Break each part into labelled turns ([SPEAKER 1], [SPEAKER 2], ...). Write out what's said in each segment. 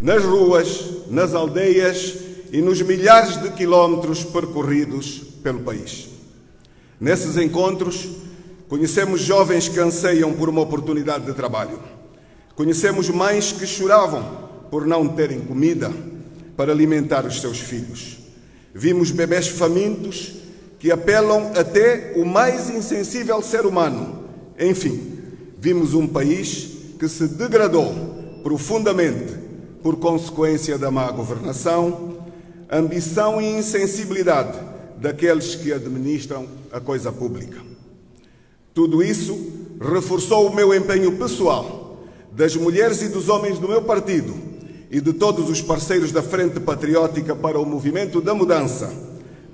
[SPEAKER 1] nas ruas, nas aldeias e nos milhares de quilómetros percorridos pelo país. Nesses encontros, conhecemos jovens que anseiam por uma oportunidade de trabalho. Conhecemos mães que choravam por não terem comida para alimentar os seus filhos. Vimos bebés famintos que apelam até o mais insensível ser humano. Enfim, vimos um país que se degradou profundamente por consequência da má governação, ambição e insensibilidade daqueles que administram a coisa pública. Tudo isso reforçou o meu empenho pessoal, das mulheres e dos homens do meu partido e de todos os parceiros da Frente Patriótica para o movimento da mudança,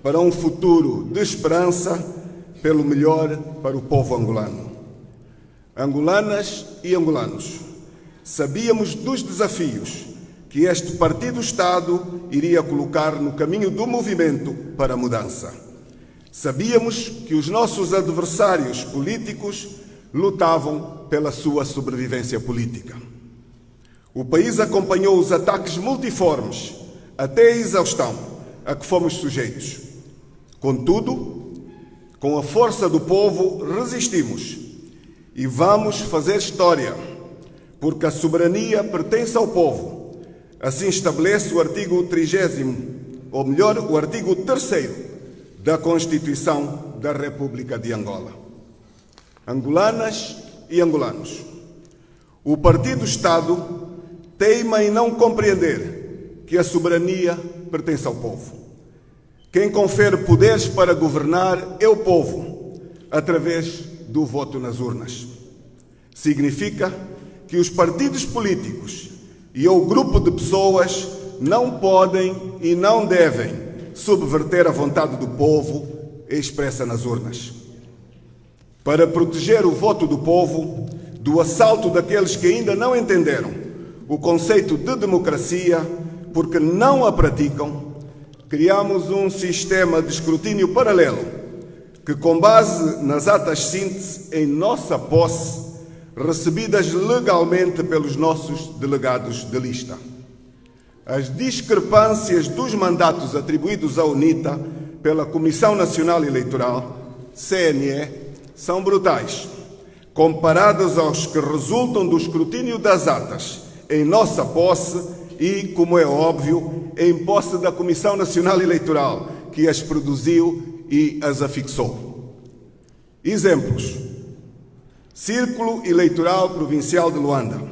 [SPEAKER 1] para um futuro de esperança, pelo melhor para o povo angolano. Angolanas e angolanos, sabíamos dos desafios que este partido-Estado iria colocar no caminho do movimento para a mudança. Sabíamos que os nossos adversários políticos lutavam pela sua sobrevivência política. O país acompanhou os ataques multiformes, até a exaustão, a que fomos sujeitos. Contudo, com a força do povo, resistimos e vamos fazer história, porque a soberania pertence ao povo Assim estabelece o artigo 30, ou melhor, o artigo 3 da Constituição da República de Angola. Angolanas e angolanos. O Partido Estado teima em não compreender que a soberania pertence ao povo. Quem confere poderes para governar é o povo, através do voto nas urnas. Significa que os partidos políticos e o grupo de pessoas não podem e não devem subverter a vontade do povo expressa nas urnas. Para proteger o voto do povo do assalto daqueles que ainda não entenderam o conceito de democracia porque não a praticam, criamos um sistema de escrutínio paralelo que, com base nas atas síntese em nossa posse, recebidas legalmente pelos nossos delegados de lista. As discrepâncias dos mandatos atribuídos à UNITA pela Comissão Nacional Eleitoral, CNE, são brutais, comparadas aos que resultam do escrutínio das atas em nossa posse e, como é óbvio, em posse da Comissão Nacional Eleitoral, que as produziu e as afixou. Exemplos. Círculo Eleitoral Provincial de Luanda.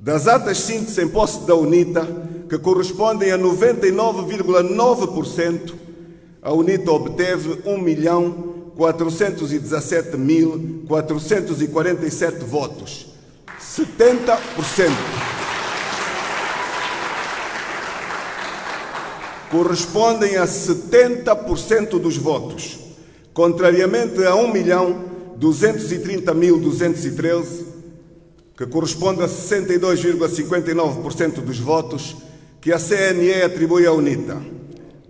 [SPEAKER 1] Das atas síntese em posse da UNITA, que correspondem a 99,9%, a UNITA obteve 1.417.447 votos. 70%. Correspondem a 70% dos votos, contrariamente a 1.230.213, que corresponde a 62,59% dos votos que a CNE atribui à UNITA.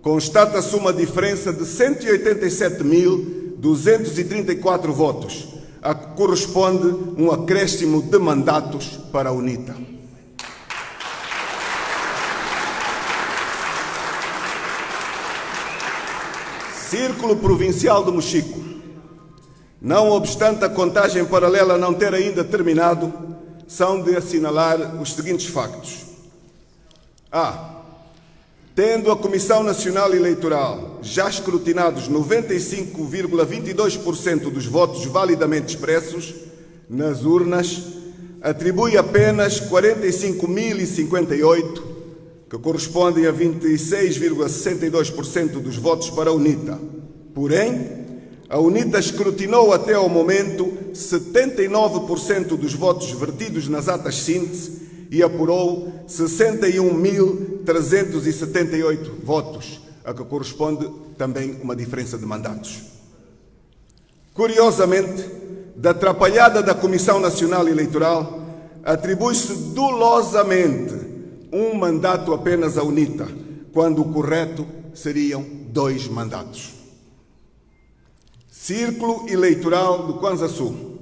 [SPEAKER 1] Constata-se uma diferença de 187.234 votos, a que corresponde um acréscimo de mandatos para a UNITA. Círculo Provincial de Mochico. Não obstante a contagem paralela não ter ainda terminado, são de assinalar os seguintes factos. A. Tendo a Comissão Nacional Eleitoral já escrutinados 95,22% dos votos validamente expressos nas urnas, atribui apenas 45.058 que correspondem a 26,62% dos votos para a UNITA. Porém, a UNITA escrutinou até ao momento 79% dos votos vertidos nas atas síntese e apurou 61.378 votos, a que corresponde também uma diferença de mandatos. Curiosamente, da atrapalhada da Comissão Nacional Eleitoral, atribui-se dolosamente um mandato apenas à UNITA, quando o correto seriam dois mandatos. Círculo Eleitoral do Kwanza Sul.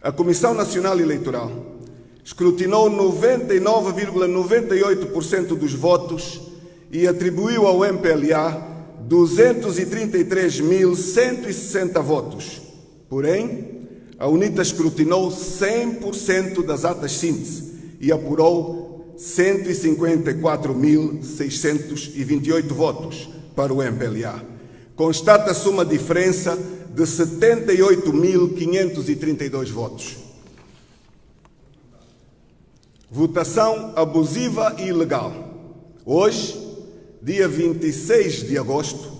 [SPEAKER 1] A Comissão Nacional Eleitoral escrutinou 99,98% dos votos e atribuiu ao MPLA 233.160 votos. Porém, a UNITA escrutinou 100% das atas síntese e apurou 154.628 votos para o MPLA. Constata-se uma diferença de 78.532 votos. Votação abusiva e ilegal. Hoje, dia 26 de agosto,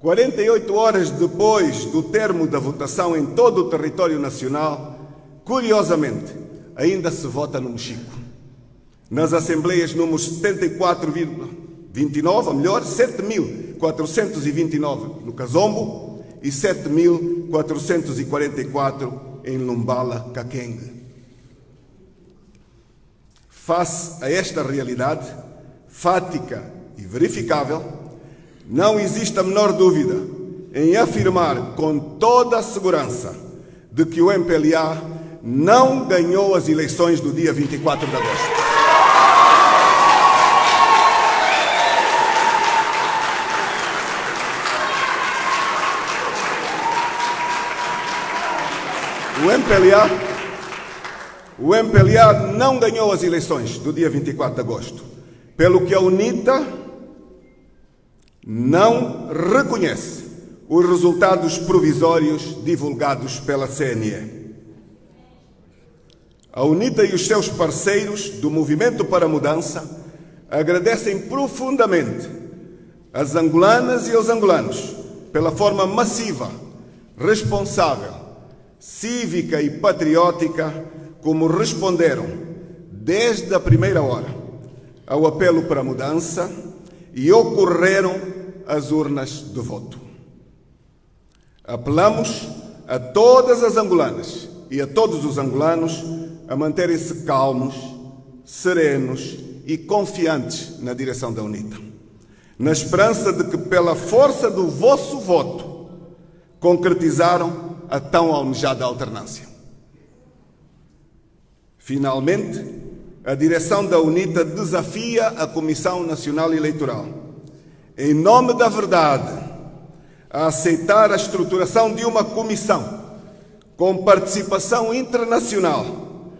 [SPEAKER 1] 48 horas depois do termo da votação em todo o território nacional, curiosamente, ainda se vota no Mexico nas assembleias números 74,29, ou melhor, 7.429 no Casombo e 7.444 em Lumbala, Caquengue. Face a esta realidade fática e verificável, não existe a menor dúvida em afirmar com toda a segurança de que o MPLA não ganhou as eleições do dia 24 de agosto. O MPLA, o MPLA não ganhou as eleições do dia 24 de agosto, pelo que a UNITA não reconhece os resultados provisórios divulgados pela CNE. A UNITA e os seus parceiros do Movimento para a Mudança agradecem profundamente às angolanas e aos angolanos pela forma massiva, responsável cívica e patriótica, como responderam desde a primeira hora ao apelo para mudança e ocorreram as urnas de voto. Apelamos a todas as angolanas e a todos os angolanos a manterem-se calmos, serenos e confiantes na direção da UNITA, na esperança de que, pela força do vosso voto, concretizaram a tão almejada alternância. Finalmente, a direção da UNITA desafia a Comissão Nacional Eleitoral, em nome da verdade, a aceitar a estruturação de uma comissão com participação internacional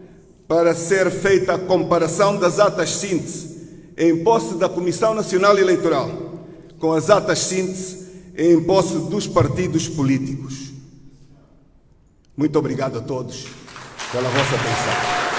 [SPEAKER 1] para ser feita a comparação das atas síntese em posse da Comissão Nacional Eleitoral com as atas síntese em posse dos partidos políticos. Muito obrigado a todos pela vossa atenção.